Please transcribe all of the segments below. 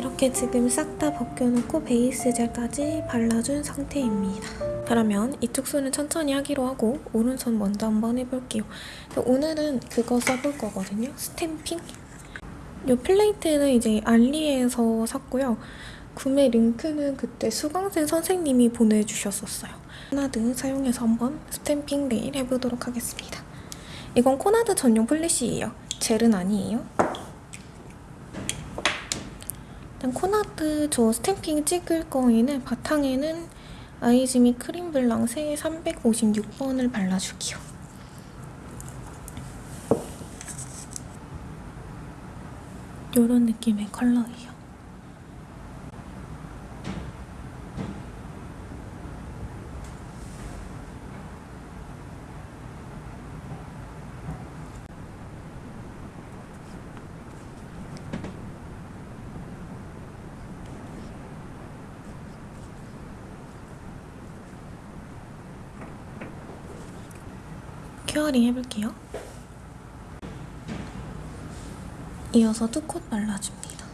이렇게 지금 싹 다 벗겨놓고 베이스 젤까지 발라준 상태입니다. 그러면 이쪽 손은 천천히 하기로 하고 오른손 먼저 한번 해볼게요. 오늘은 그거 써볼 거거든요. stamping. 이 플레이트는 이제 알리에서 샀고요. 구매 링크는 그때 수강생 선생님이 보내주셨었어요. 코나드 사용해서 한번 stamping 네일 해보도록 하겠습니다. 이건 코나드 전용 polish예요. 젤은 아니에요. 일단 코나드 저 stamping 찍을 거에는 바탕에는 아이즈미 크림 블랑 세 356번을 발라줄게요. 이런 느낌의 컬러예요. 큐어링 해볼게요. 이어서 투콧 발라줍니다.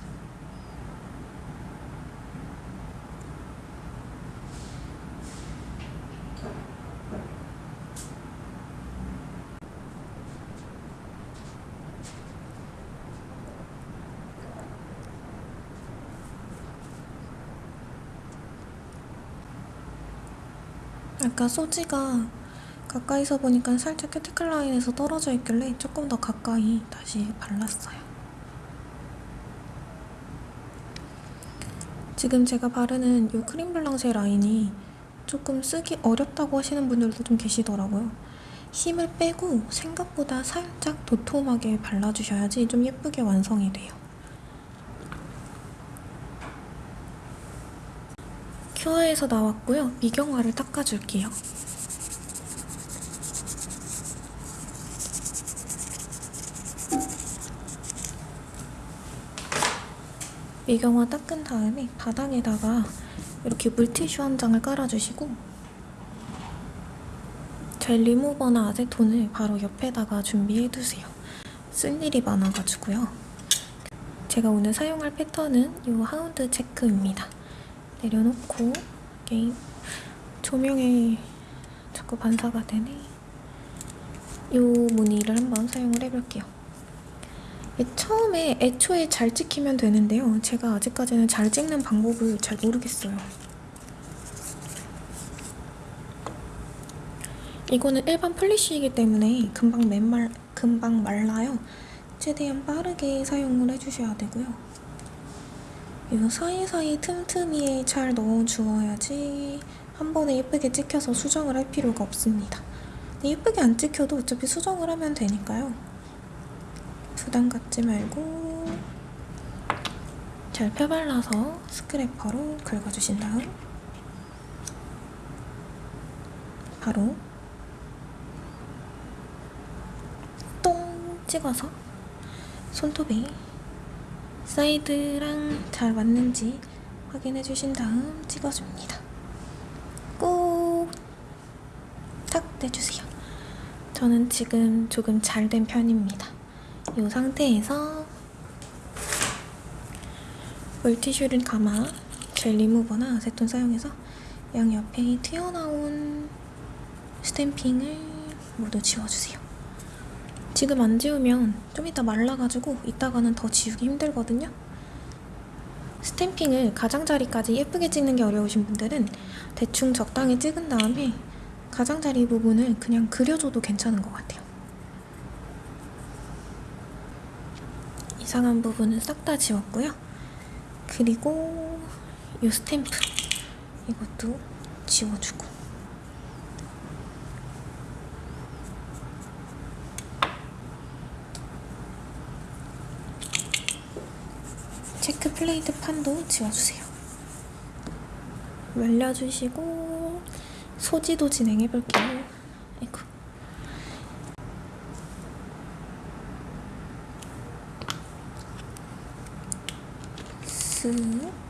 아까 소지가 가까이서 보니까 살짝 큐티클 라인에서 떨어져 있길래 조금 더 가까이 다시 발랐어요. 지금 제가 바르는 이 크림 블랑쉐 라인이 조금 쓰기 어렵다고 하시는 분들도 좀 계시더라고요. 힘을 빼고 생각보다 살짝 도톰하게 발라주셔야지 좀 예쁘게 완성이 돼요. 큐어에서 나왔고요. 미경화를 닦아줄게요. 미경화 닦은 다음에 바닥에다가 이렇게 물티슈 한 장을 깔아주시고 젤 리무버나 아세톤을 바로 옆에다가 준비해두세요. 쓸 일이 많아가지고요. 제가 오늘 사용할 패턴은 이 하운드 체크입니다. 내려놓고 게임 조명에 자꾸 반사가 되네. 이 무늬를 한번 사용을 해볼게요. 처음에 애초에 잘 찍히면 되는데요. 제가 아직까지는 잘 찍는 방법을 잘 모르겠어요. 이거는 일반 플리쉬이기 때문에 금방 맨말, 금방 말라요. 최대한 빠르게 사용을 해주셔야 되고요. 이거 사이사이 틈틈이에 잘 넣어주어야지 한 번에 예쁘게 찍혀서 수정을 할 필요가 없습니다. 예쁘게 안 찍혀도 어차피 수정을 하면 되니까요. 부담 갖지 말고 잘 펴발라서 스크래퍼로 긁어주신 다음 바로 똥 찍어서 손톱에 사이드랑 잘 맞는지 확인해 주신 다음 찍어줍니다. 꼭 탁 떼주세요. 저는 지금 조금 잘 된 편입니다. 이 상태에서 물티슈를 감아 젤 리무버나 아세톤 사용해서 양옆에 튀어나온 스탬핑을 모두 지워주세요. 지금 안 지우면 좀 이따 말라가지고 이따가는 더 지우기 힘들거든요. 스탬핑을 가장자리까지 예쁘게 찍는 게 어려우신 분들은 대충 적당히 찍은 다음에 가장자리 부분을 그냥 그려줘도 괜찮은 것 같아요. 이상한 부분은 싹 다 지웠고요. 그리고 이 스탬프 이것도 지워주고 체크 플레이트 판도 지워주세요. 말려주시고 소지도 진행해볼게요.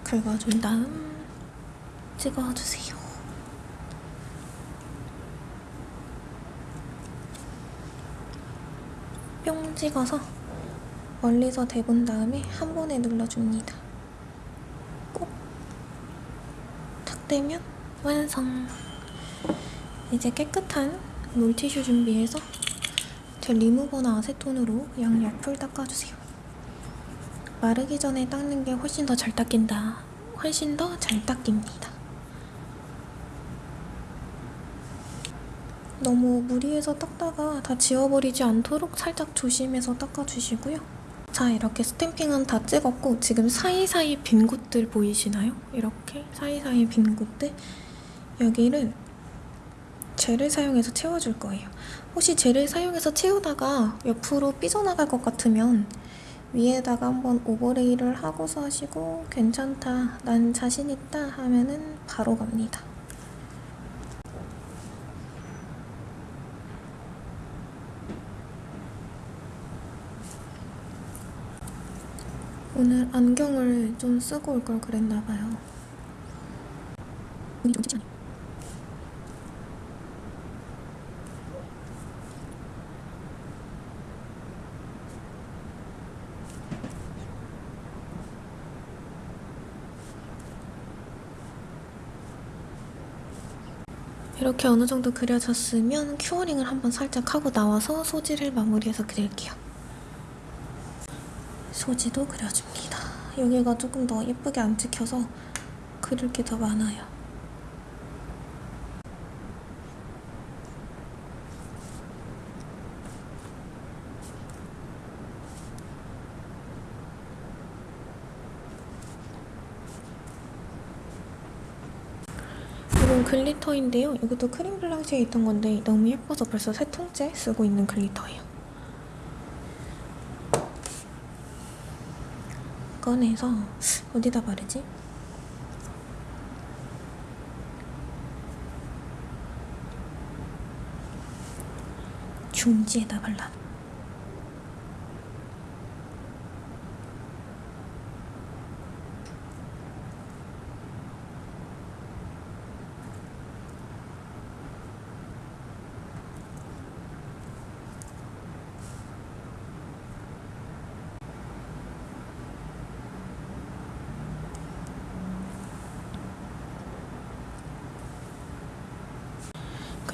긁어준 다음 찍어주세요. 뿅 찍어서 멀리서 대본 다음에 한 번에 눌러줍니다. 꼭탁 대면 완성! 이제 깨끗한 물티슈 준비해서 제 리무버나 아세톤으로 양옆을 닦아주세요. 마르기 전에 닦는 게 훨씬 더 잘 닦인다. 훨씬 더 잘 닦입니다. 너무 무리해서 닦다가 다 지워버리지 않도록 살짝 조심해서 닦아주시고요. 자, 이렇게 스탬핑은 다 찍었고 지금 사이사이 빈 곳들 보이시나요? 이렇게 사이사이 빈 곳들 여기를 젤을 사용해서 채워줄 거예요. 혹시 젤을 사용해서 채우다가 옆으로 삐져나갈 것 같으면 위에다가 한번 오버레이를 하고서 하시고 괜찮다, 난 자신 있다 하면은 바로 갑니다. 오늘 안경을 좀 쓰고 올 걸 그랬나 봐요. 눈이 좀 찝지 않아요? 이렇게 어느 정도 그려졌으면 큐어링을 한번 살짝 하고 나와서 소지를 마무리해서 그릴게요. 소지도 그려줍니다. 여기가 조금 더 예쁘게 안 찍혀서 그릴 게 더 많아요. 이건 글리터인데요. 이것도 크림 블랑시에 있던 건데 너무 예뻐서 벌써 세 통째 쓰고 있는 글리터예요. 꺼내서 어디다 바르지? 중지에다 발라.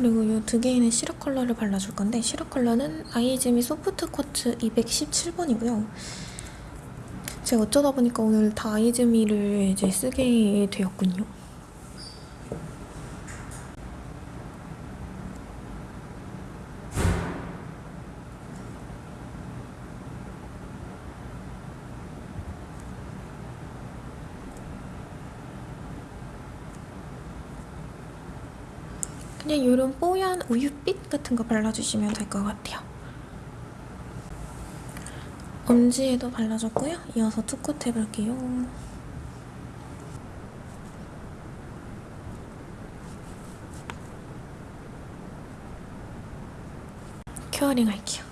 그리고 이 두 개에는 시럽 컬러를 발라줄 건데 시럽 컬러는 아이즈미 소프트 쿼츠 217번이고요. 제가 어쩌다 보니까 오늘 다 아이즈미를 이제 쓰게 되었군요. 그냥 이런 우유빛 같은 거 발라주시면 될 것 같아요. 엄지에도 발라줬고요. 이어서 two coat 해볼게요. curing 할게요.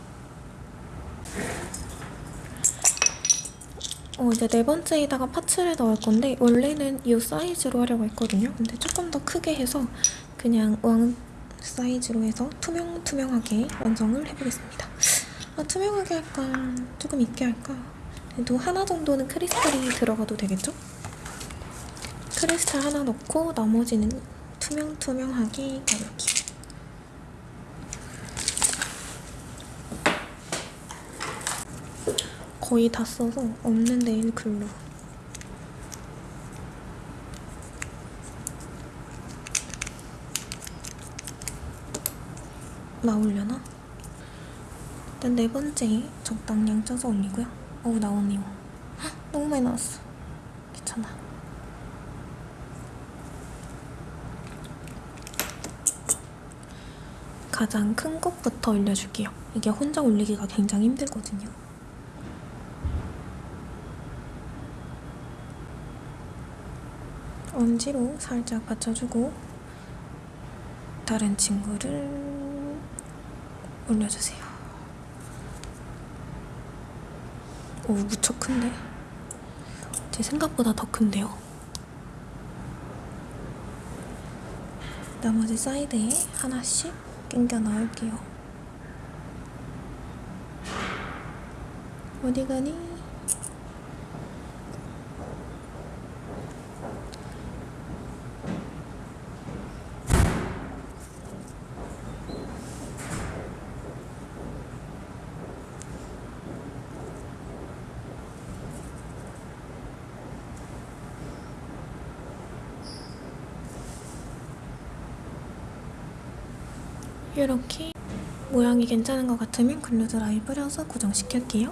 어, 이제 네 번째에다가 parts를 넣을 건데 원래는 이 사이즈로 하려고 했거든요. 근데 조금 더 크게 해서 그냥 왕 사이즈로 해서 투명투명하게 완성을 해보겠습니다. 아, 투명하게 할까? 조금 있게 할까? 그래도 하나 정도는 크리스탈이 들어가도 되겠죠? 크리스탈 하나 넣고 나머지는 투명투명하게 가볼게요. 거의 다 써서 없는 네일 글로 나오려나? 일단 네 번째 적당량 짜서 올리고요. 어우 나오네요. 헉, 너무 많이 나왔어. 괜찮아. 가장 큰 것부터 올려줄게요. 이게 혼자 올리기가 굉장히 힘들거든요. 엄지로 살짝 받쳐주고 다른 친구를 올려주세요. 오, 무척 큰데? 제 생각보다 더 큰데요? 나머지 사이드에 하나씩 낑겨 넣을게요. 어디 가니? 이렇게 모양이 괜찮은 것 같으면 글루 드라이 뿌려서 고정시킬게요.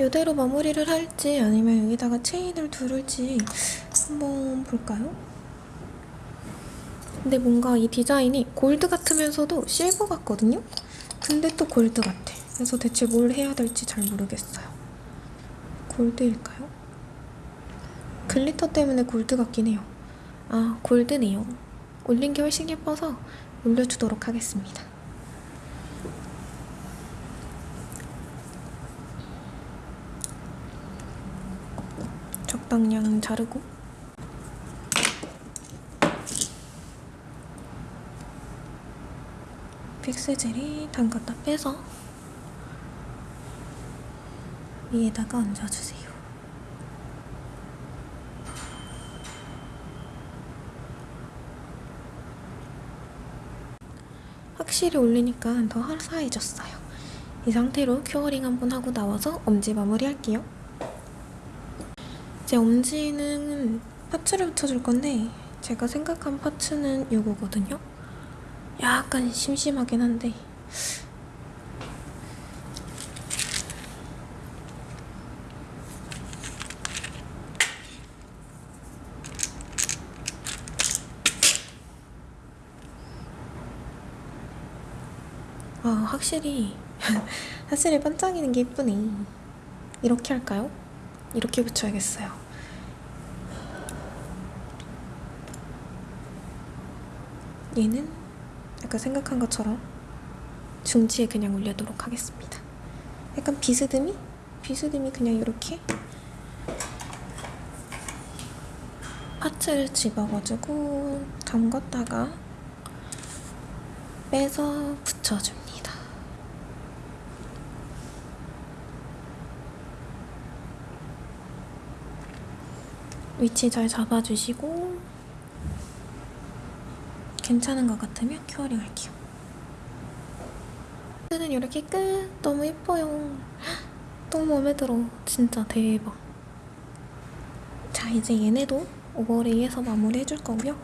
이대로 마무리를 할지 아니면 여기다가 체인을 두를지 한번 볼까요? 근데 뭔가 이 디자인이 골드 같으면서도 실버 같거든요? 근데 또 골드 같아. 그래서 대체 뭘 해야 될지 잘 모르겠어요. 골드일까요? glitter 때문에 골드 같긴 해요. 아, 골드네요. 올린 게 훨씬 예뻐서 올려주도록 하겠습니다. 적당량 자르고 픽스젤이 담갔다 빼서 위에다가 얹어주세요. 확실히 올리니까 더 화사해졌어요. 이 상태로 curing 한번 하고 나와서 엄지 마무리할게요. 이제 엄지는 파츠를 붙여줄 건데 제가 생각한 파츠는 이거거든요. 약간 심심하긴 한데. 아 확실히 확실히 반짝이는 게 이쁘네. 이렇게 할까요? 이렇게 붙여야겠어요. 얘는 약간 생각한 것처럼 중지에 그냥 올리도록 하겠습니다 약간 비스듬히? 비스듬히 그냥 이렇게 파츠를 집어가지고 담갔다가 빼서 붙여줍니다. 위치 잘 잡아주시고 괜찮은 것 같으면 curing 할게요. 는 이렇게 끝! 너무 예뻐요. 너무 마음에 들어. 진짜 대박. 자, 이제 얘네도 overlay해서 마무리 해줄 거고요.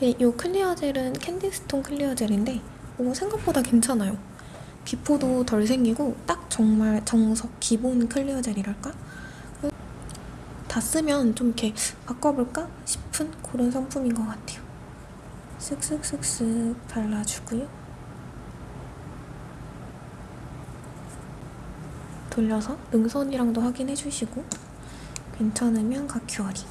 이 clear gel은 캔디스톤 clear gel인데 오, 생각보다 괜찮아요. 기포도 덜 생기고 딱 정말 정석 기본 clear gel이랄까? 다 쓰면 좀 이렇게 바꿔볼까 싶은 그런 상품인 것 같아요. 쓱쓱쓱쓱 발라주고요. 돌려서 능선이랑도 확인해주시고 괜찮으면 가curing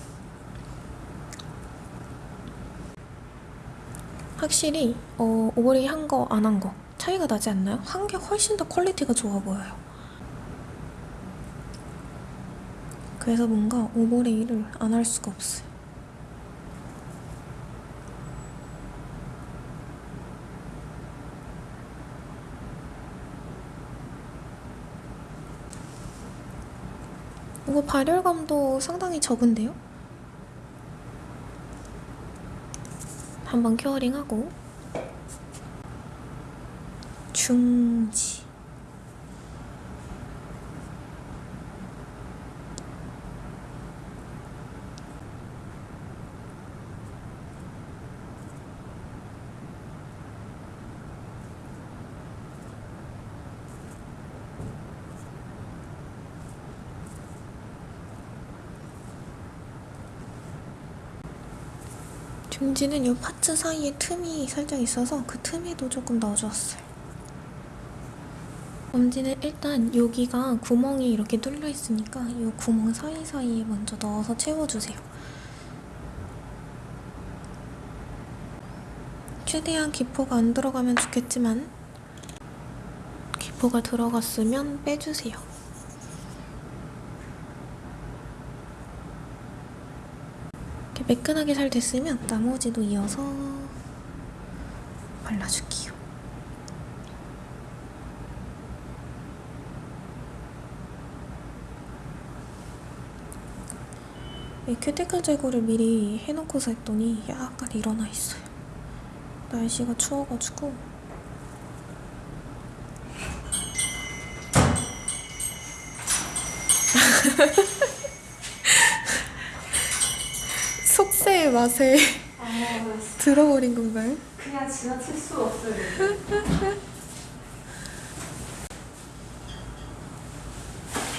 확실히 어, overlay 한 거 안 한 거 차이가 나지 않나요? 한 게 훨씬 더 quality가 좋아 보여요. 그래서 뭔가 오버레이를 안 할 수가 없어요. 이거 발열감도 상당히 적은데요? 한번 큐어링하고 중지 중지는 이 파츠 사이에 틈이 살짝 있어서 그 틈에도 조금 넣어주었어요. 엄지는 일단 여기가 구멍이 이렇게 뚫려 있으니까 이 구멍 사이사이에 먼저 넣어서 채워주세요. 최대한 기포가 안 들어가면 좋겠지만 기포가 들어갔으면 빼주세요. 이렇게 매끈하게 잘 됐으면 나머지도 이어서 발라줄게요. 이 큐티클 제거를 미리 해놓고서 했더니 약간 일어나 있어요. 날씨가 추워가지고 속세의 맛에 들어버린 건가요? 그냥 지나칠 수 없어요.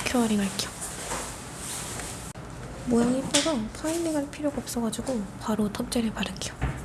curing 할게요. 모양이 이뻐서 filing 할 필요가 없어가지고 바로 top gel을 바를게요.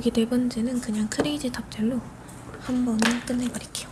여기 네 번째는 그냥 크레이지 탑젤로 한 번에 끝내버릴게요.